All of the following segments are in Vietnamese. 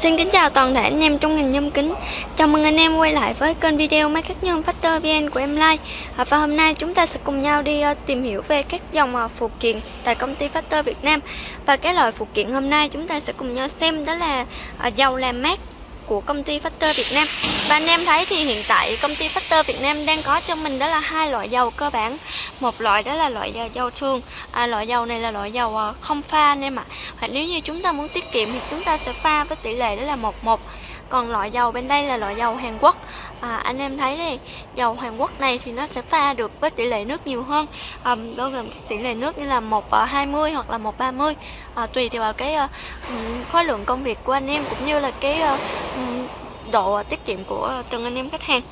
Xin kính chào toàn thể anh em trong ngành nhôm kính. Chào mừng anh em quay lại với kênh video máy cắt nhôm Factor VN của em Like à, Và hôm nay chúng ta sẽ cùng nhau đi ờ, tìm hiểu về các dòng ờ, phụ kiện tại công ty Factor Việt Nam. Và cái loại phụ kiện hôm nay chúng ta sẽ cùng nhau xem đó là ờ, dầu làm mát của công ty Factor Việt Nam. Và anh em thấy thì hiện tại công ty Factor Việt Nam đang có cho mình đó là hai loại dầu cơ bản. Một loại đó là loại dầu thường. À, Loại dầu này là loại dầu à, không pha anh em ạ. Hoặc nếu như chúng ta muốn tiết kiệm thì chúng ta sẽ pha với tỷ lệ đó là 11 còn loại dầu bên đây là loại dầu Hàn Quốc. À, anh em thấy đây dầu Hàn Quốc này thì nó sẽ pha được với tỷ lệ nước nhiều hơn. À, bao gồm tỷ lệ nước như là 120 à, hoặc là 130 à, tùy theo vào cái uh, khối lượng công việc của anh em cũng như là cái uh, độ tiết kiệm của từng anh em khách hàng.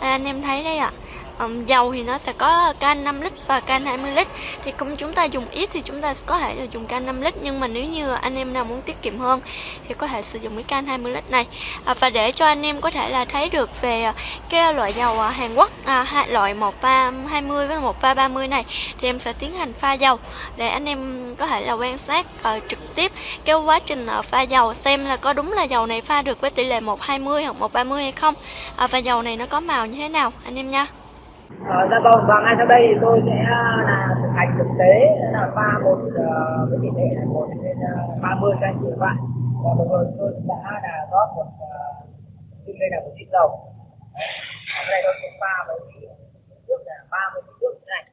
À, anh em thấy đấy ạ. à, um, dầu thì nó sẽ có can 5 lít và can 20 lít. Thì cũng chúng ta dùng ít thì chúng ta có thể dùng can 5 lít nhưng mà nếu như anh em nào muốn tiết kiệm hơn thì có thể sử dụng cái can 20 lít này. À, và để cho anh em có thể là thấy được về cái loại dầu à, Hàn Quốc à, loại một pha 20 với một pha 30 này thì em sẽ tiến hành pha dầu để anh em có thể là quan sát uh, trực tiếp cái quá trình uh, pha dầu xem là có đúng là dầu này pha được với tỷ lệ 120 hoặc 130 hay không. À, và dầu này nó có màu như thế nào anh em nha. Ờ, dạ vâng, và ngay sau đây thì tôi sẽ à, là thực hành thực tế là pha một uh, với tỷ lệ là một đến ờ, ba mươi các anh chị và bạn. Và vừa rồi tôi đã là rót một uh, đây là một lít dầu. Ở đây tôi sẽ pha với nước là 30 lít nước như này.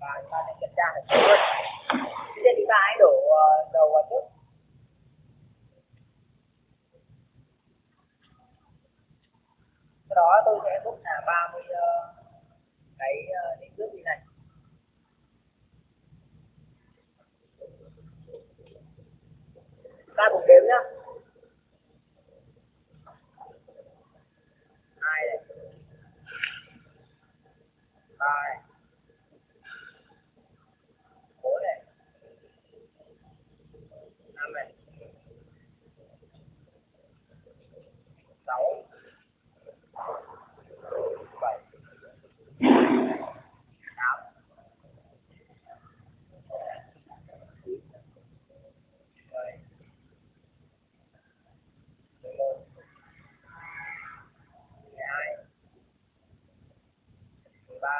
Và chúng ta sẽ kiểm tra được luôn. bây giờ chúng ta hãy đổ uh, dầu vào trước. Sau đó tôi sẽ đúc là 30 uh, cái ờ, định nước như này. Ta cùng đếm nhá. Hai này. Ba này. Bốn này. Năm này. Sáu. ta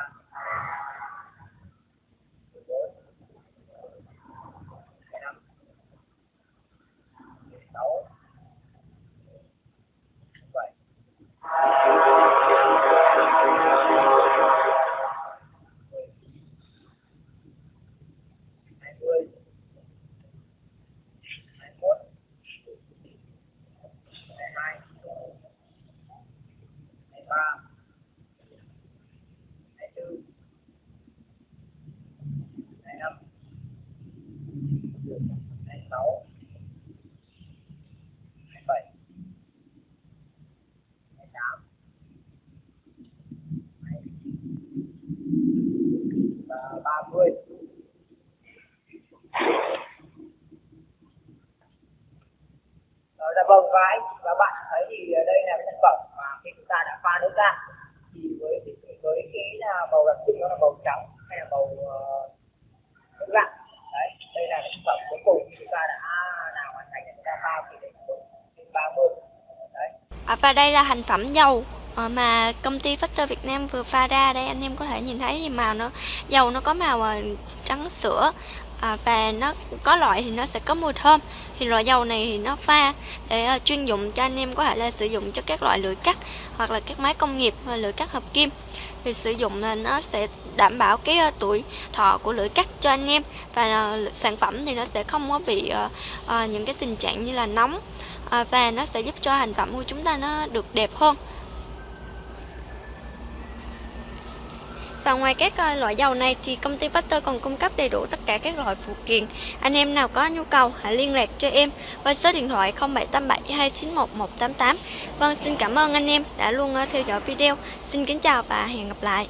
26 27 28 29 và 30 Dạ vâng và anh và bạn thấy thì đây là cái sản phẩm mà khi chúng ta đã pha nước ra thì với với cái là màu đặc trưng đó là màu trắng à, và đây là thành phẩm dầu ờ, mà công ty Factor Việt Nam vừa pha ra. Đây anh em có thể nhìn thấy thì màu nó dầu nó có màu ờ, trắng sữa à, và nó có loại thì nó sẽ có mùi thơm. Thì loại dầu này thì nó pha để uh, chuyên dụng cho anh em có thể là sử dụng cho các loại lưỡi cắt hoặc là các máy công nghiệp và lưỡi cắt hợp kim. Thì sử dụng là nó sẽ đảm bảo cái uh, tuổi thọ của lưỡi cắt cho anh em và uh, sản phẩm thì nó sẽ không có bị uh, uh, những cái tình trạng như là nóng. Uh, và nó sẽ giúp cho hành phẩm của chúng ta nó được đẹp hơn. Và ngoài các ờ, loại dầu này thì công ty Factor còn cung cấp đầy đủ tất cả các loại phụ kiện. Anh em nào có nhu cầu hãy liên lạc cho em qua số điện thoại 0787 291 188. Vâng, xin cảm ơn anh em đã luôn ờ, theo dõi video. Xin kính chào và hẹn gặp lại.